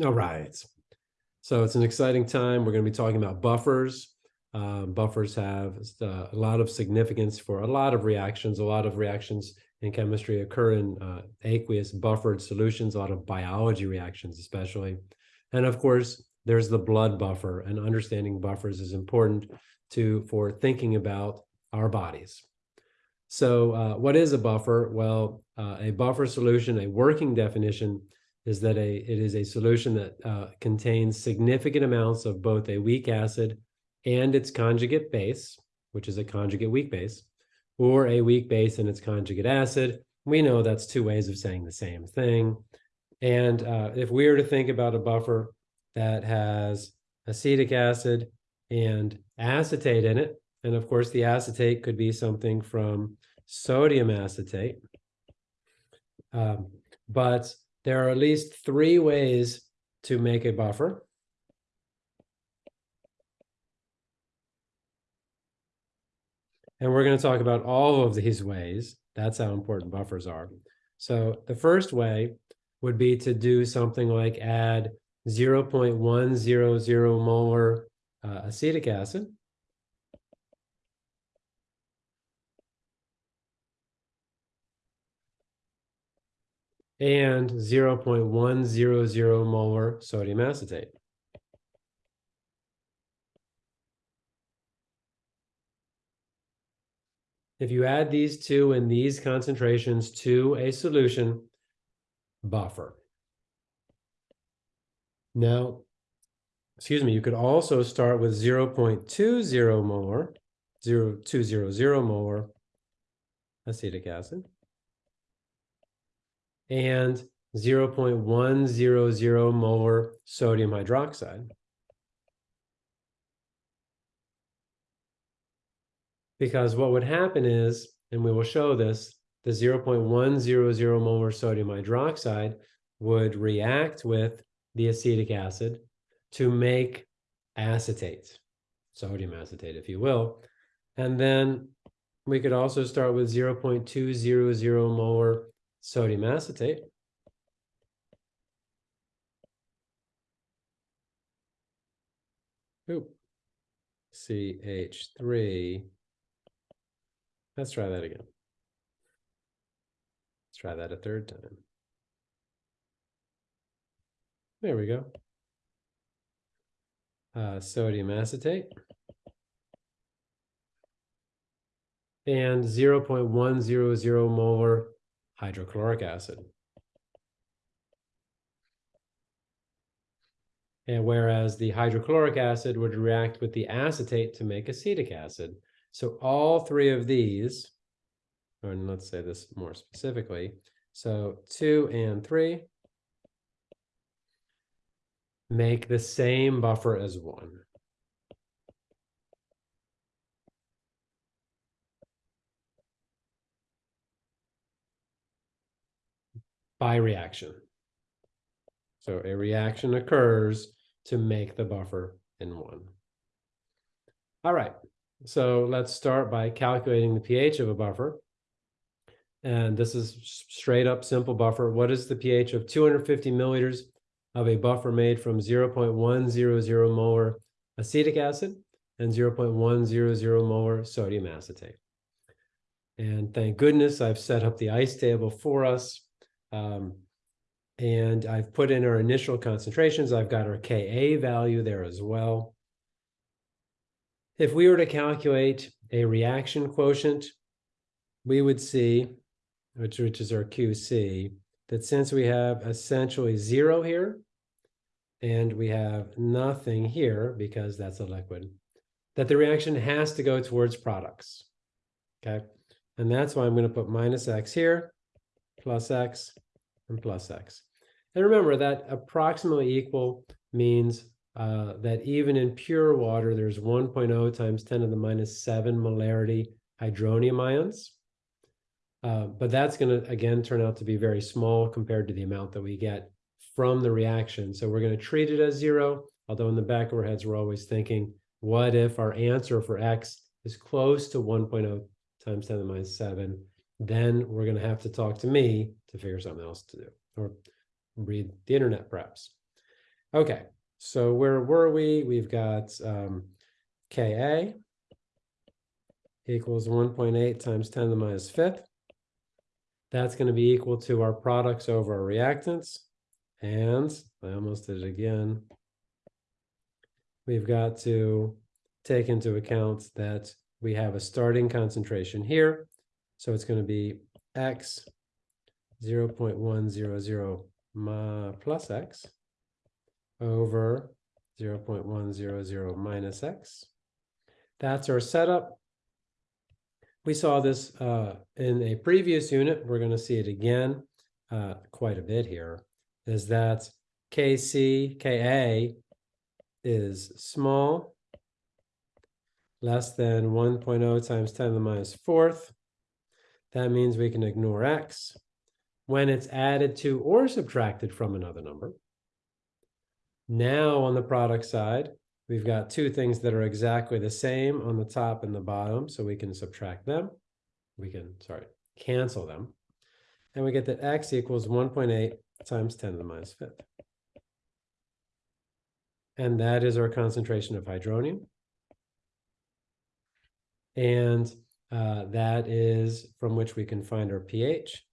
All right. So it's an exciting time. We're going to be talking about buffers. Uh, buffers have uh, a lot of significance for a lot of reactions. A lot of reactions in chemistry occur in uh, aqueous buffered solutions, a lot of biology reactions especially. And of course, there's the blood buffer and understanding buffers is important to for thinking about our bodies. So uh, what is a buffer? Well, uh, a buffer solution, a working definition is that a it is a solution that uh, contains significant amounts of both a weak acid and its conjugate base, which is a conjugate weak base, or a weak base and its conjugate acid. We know that's two ways of saying the same thing. And uh, if we were to think about a buffer that has acetic acid and acetate in it, and of course the acetate could be something from sodium acetate, um, but there are at least three ways to make a buffer. And we're going to talk about all of these ways. That's how important buffers are. So the first way would be to do something like add 0.100 molar uh, acetic acid and 0.100 molar sodium acetate. If you add these two in these concentrations to a solution, buffer. Now, excuse me, you could also start with 0.20 molar, 0.200 molar acetic acid and 0.100 molar sodium hydroxide. Because what would happen is, and we will show this, the 0.100 molar sodium hydroxide would react with the acetic acid to make acetate, sodium acetate, if you will. And then we could also start with 0.200 molar sodium acetate. Oop. CH3. Let's try that again. Let's try that a third time. There we go. Uh, sodium acetate. And 0.100 molar hydrochloric acid. And whereas the hydrochloric acid would react with the acetate to make acetic acid. So all three of these, and let's say this more specifically, so two and three make the same buffer as one. By reaction. So a reaction occurs to make the buffer in one. All right, so let's start by calculating the pH of a buffer. And this is straight up simple buffer. What is the pH of 250 milliliters of a buffer made from 0.100 molar acetic acid and 0.100 molar sodium acetate? And thank goodness I've set up the ice table for us. Um, and I've put in our initial concentrations. I've got our Ka value there as well. If we were to calculate a reaction quotient, we would see, which, which is our QC, that since we have essentially zero here, and we have nothing here because that's a liquid, that the reaction has to go towards products, okay? And that's why I'm going to put minus x here, plus x, and plus x. And remember that approximately equal means uh, that even in pure water, there's 1.0 times 10 to the minus 7 molarity hydronium ions. Uh, but that's going to, again, turn out to be very small compared to the amount that we get from the reaction. So we're going to treat it as zero, although in the back of our heads, we're always thinking, what if our answer for x is close to 1.0 times 10 to the minus 7? Then we're going to have to talk to me to figure something else to do or read the internet perhaps. Okay, so where were we? We've got um, Ka equals one point eight times ten to the minus fifth. That's gonna be equal to our products over our reactants. And I almost did it again. We've got to take into account that we have a starting concentration here. So it's gonna be X zero point one zero zero ma plus X over zero point one zero zero minus X. That's our setup. We saw this uh, in a previous unit. We're going to see it again uh, quite a bit here. Is that Kc, Ka is small, less than 1.0 times 10 to the minus fourth. That means we can ignore x when it's added to or subtracted from another number. Now on the product side, we've got two things that are exactly the same on the top and the bottom, so we can subtract them. We can, sorry, cancel them. And we get that x equals 1.8 times 10 to the minus fifth. And that is our concentration of hydronium. And uh, that is from which we can find our pH.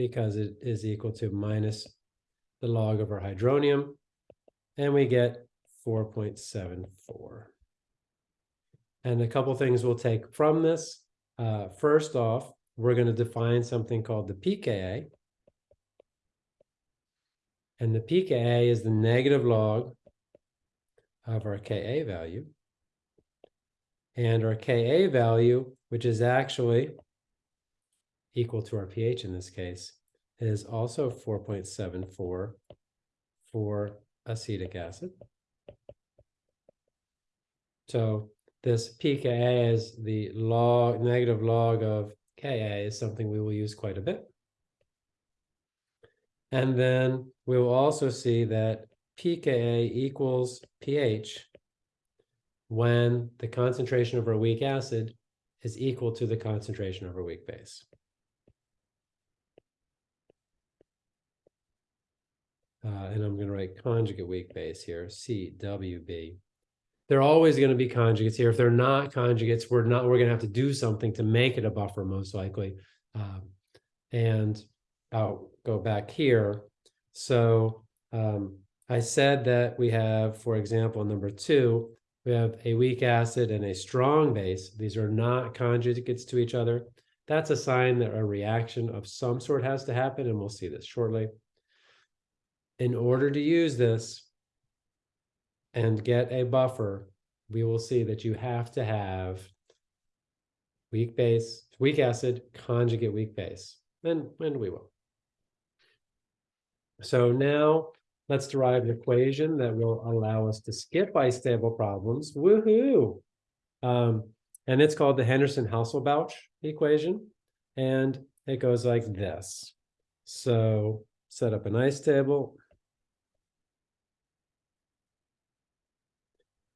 because it is equal to minus the log of our hydronium, and we get 4.74. And a couple things we'll take from this. Uh, first off, we're going to define something called the pKa. And the pKa is the negative log of our Ka value. And our Ka value, which is actually equal to our pH in this case, is also 4.74 for acetic acid. So this pKa is the log, negative log of Ka is something we will use quite a bit. And then we will also see that pKa equals pH when the concentration of our weak acid is equal to the concentration of our weak base. Uh, and I'm going to write conjugate weak base here, CWB. They're always going to be conjugates here. If they're not conjugates, we're not. We're going to have to do something to make it a buffer, most likely. Um, and I'll go back here. So um, I said that we have, for example, number two, we have a weak acid and a strong base. These are not conjugates to each other. That's a sign that a reaction of some sort has to happen, and we'll see this shortly in order to use this and get a buffer, we will see that you have to have weak base, weak acid, conjugate weak base, and, and we will. So now let's derive an equation that will allow us to skip bistable problems. Woohoo! Um, and it's called the Henderson-Hasselbalch equation. And it goes like this. So set up a ice table.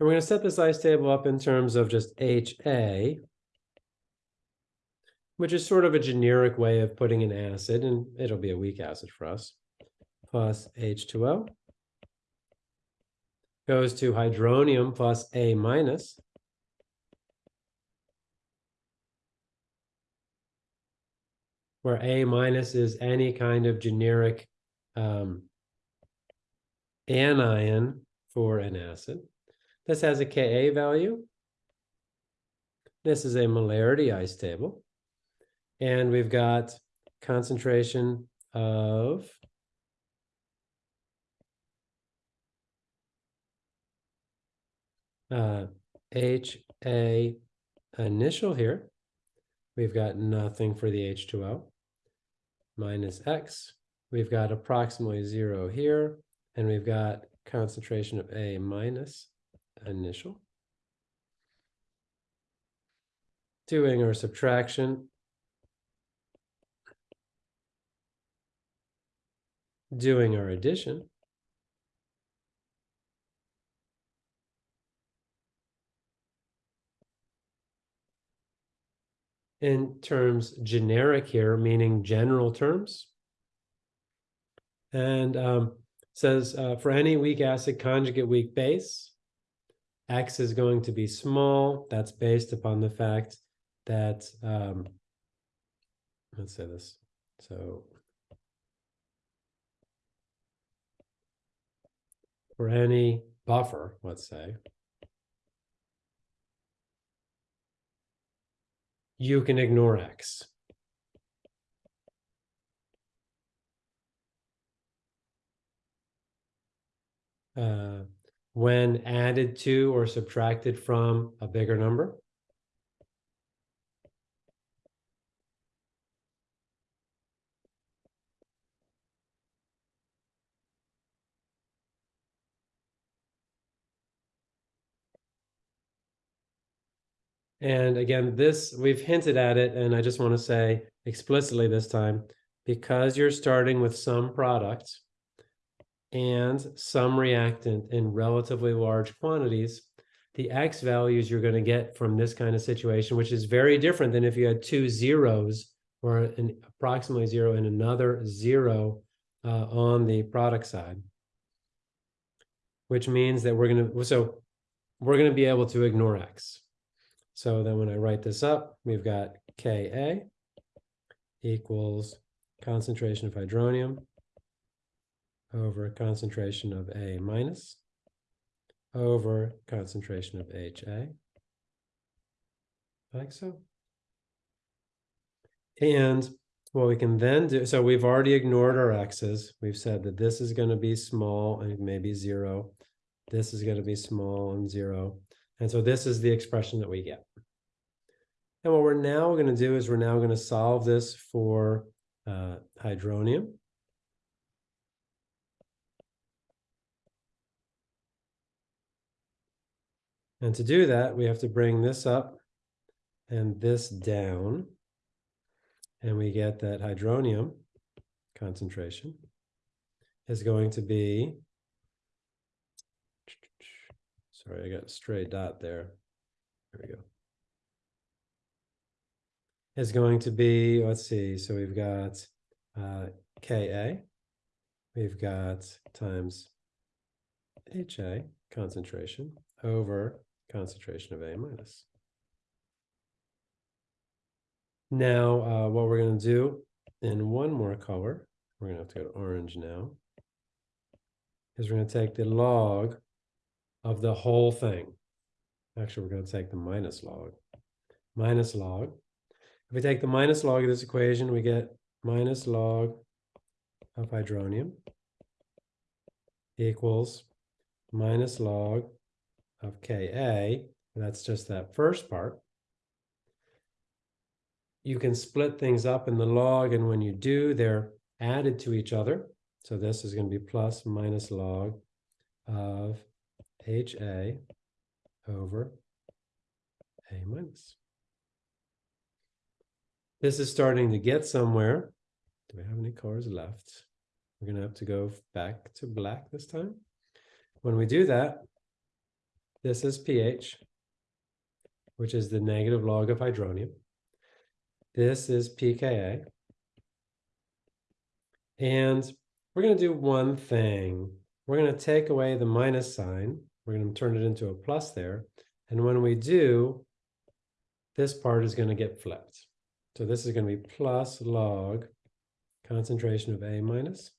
And we're going to set this ice table up in terms of just HA, which is sort of a generic way of putting an acid, and it'll be a weak acid for us, plus H2O goes to hydronium plus A minus. Where A minus is any kind of generic um, anion for an acid. This has a Ka value. This is a molarity ice table. And we've got concentration of uh, HA initial here. We've got nothing for the H2O minus X. We've got approximately zero here, and we've got concentration of A minus initial. Doing our subtraction. Doing our addition. In terms generic here, meaning general terms. And um, says uh, for any weak acid conjugate weak base, X is going to be small. That's based upon the fact that, um, let's say this. So for any buffer, let's say, you can ignore X. Uh, when added to or subtracted from a bigger number. And again, this, we've hinted at it, and I just want to say explicitly this time, because you're starting with some product and some reactant in relatively large quantities, the X values you're going to get from this kind of situation, which is very different than if you had two zeros or an approximately zero and another zero uh, on the product side. Which means that we're going to, so we're going to be able to ignore X. So then when I write this up, we've got Ka equals concentration of hydronium over concentration of A minus over concentration of HA. Like so. And what we can then do, so we've already ignored our x's. We've said that this is going to be small and maybe zero. This is going to be small and zero. And so this is the expression that we get. And what we're now going to do is we're now going to solve this for uh, hydronium. And to do that, we have to bring this up and this down. And we get that hydronium concentration is going to be, sorry, I got a stray dot there. There we go. Is going to be, let's see, so we've got uh, Ka, we've got times HA concentration over concentration of A minus. Now, uh, what we're going to do in one more color, we're going to have to go to orange now, is we're going to take the log of the whole thing. Actually, we're going to take the minus log. Minus log. If we take the minus log of this equation, we get minus log of hydronium equals minus log of Ka, that's just that first part. You can split things up in the log, and when you do, they're added to each other. So this is going to be plus minus log of HA over A minus. This is starting to get somewhere. Do we have any colors left? We're going to have to go back to black this time. When we do that, this is pH, which is the negative log of hydronium. This is pKa. And we're going to do one thing. We're going to take away the minus sign. We're going to turn it into a plus there. And when we do, this part is going to get flipped. So this is going to be plus log concentration of A minus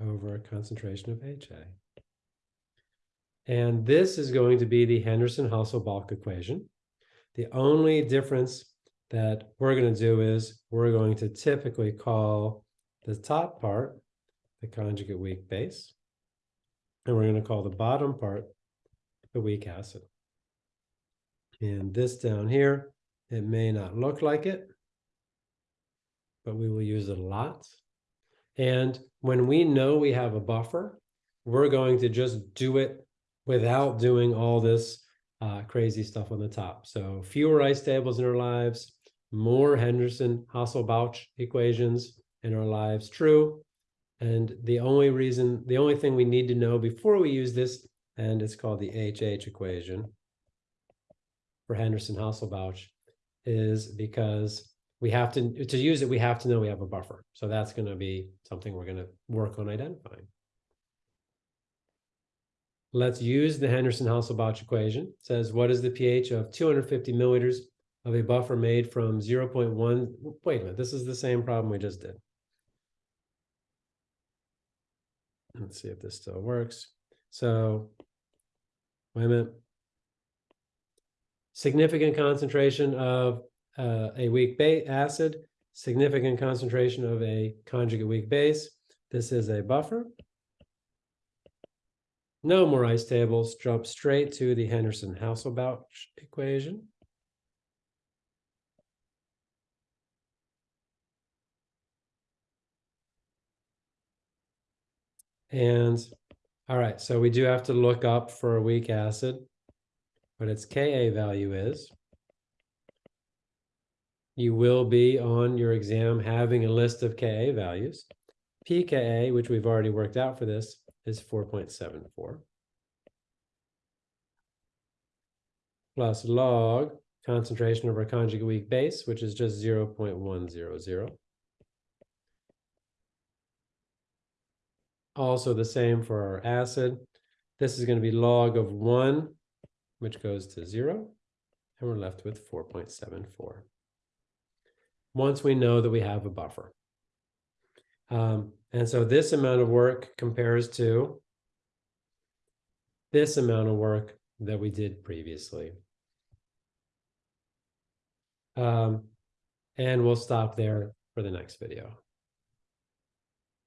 over concentration of HA. And this is going to be the Henderson-Hasselbalch equation. The only difference that we're going to do is we're going to typically call the top part the conjugate weak base. And we're going to call the bottom part the weak acid. And this down here, it may not look like it, but we will use it a lot. And when we know we have a buffer, we're going to just do it without doing all this uh, crazy stuff on the top. So fewer ice tables in our lives, more Henderson Hasselbalch equations in our lives, true. And the only reason, the only thing we need to know before we use this, and it's called the HH equation for Henderson Hasselbalch, is because we have to, to use it, we have to know we have a buffer. So that's gonna be something we're gonna work on identifying. Let's use the Henderson-Hasselbalch equation. It Says, what is the pH of two hundred fifty milliliters of a buffer made from zero point one? Wait a minute, this is the same problem we just did. Let's see if this still works. So, wait a minute. Significant concentration of uh, a weak acid, significant concentration of a conjugate weak base. This is a buffer. No more ice tables, jump straight to the Henderson-Hasselbalch equation. And, all right, so we do have to look up for a weak acid, but its Ka value is. You will be on your exam having a list of Ka values. pKa, which we've already worked out for this, is 4.74. Plus log concentration of our conjugate weak base, which is just 0.100. Also the same for our acid. This is going to be log of one, which goes to zero, and we're left with four point seven four. Once we know that we have a buffer. Um, and so this amount of work compares to this amount of work that we did previously. Um, and we'll stop there for the next video.